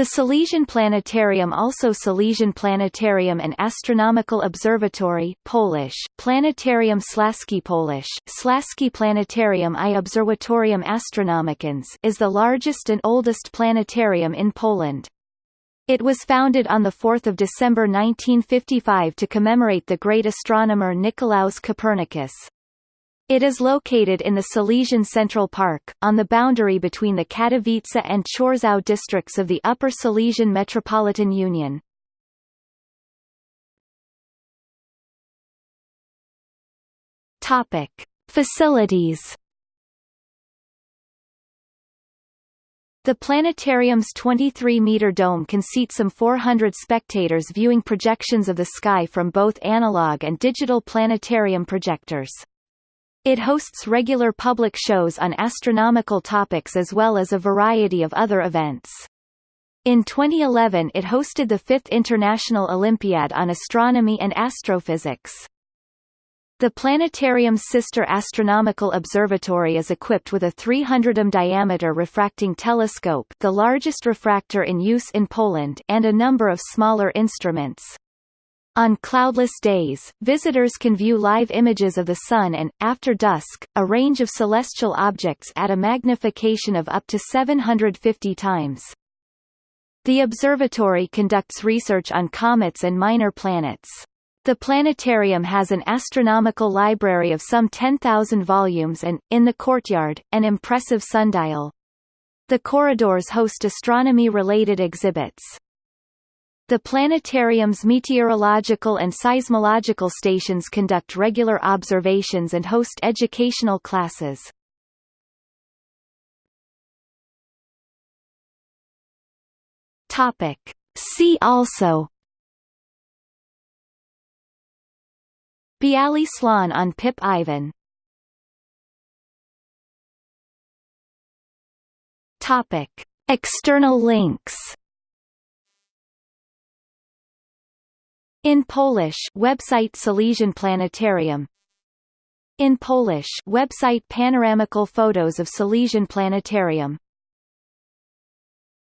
The Silesian Planetarium also Silesian Planetarium and Astronomical Observatory Polish, Planetarium Slaski Polish, Slaski Planetarium i Obserwatorium Astronomiczne is the largest and oldest planetarium in Poland. It was founded on 4 December 1955 to commemorate the great astronomer Nicolaus Copernicus. It is located in the Silesian Central Park, on the boundary between the Katowice and Chorzów districts of the Upper Silesian Metropolitan Union. Topic. Facilities The planetarium's 23-meter dome can seat some 400 spectators viewing projections of the sky from both analog and digital planetarium projectors. It hosts regular public shows on astronomical topics as well as a variety of other events. In 2011 it hosted the fifth International Olympiad on Astronomy and Astrophysics. The planetarium's sister astronomical observatory is equipped with a 300 m diameter refracting telescope the largest refractor in use in Poland and a number of smaller instruments. On cloudless days, visitors can view live images of the Sun and, after dusk, a range of celestial objects at a magnification of up to 750 times. The observatory conducts research on comets and minor planets. The planetarium has an astronomical library of some 10,000 volumes and, in the courtyard, an impressive sundial. The corridors host astronomy-related exhibits. The planetarium's meteorological and seismological stations conduct regular observations and host educational classes. Topic. See also Biały Słoń on Pip Ivan Topic. External links In Polish website Silesian Planetarium In Polish website Panoramical photos of Silesian Planetarium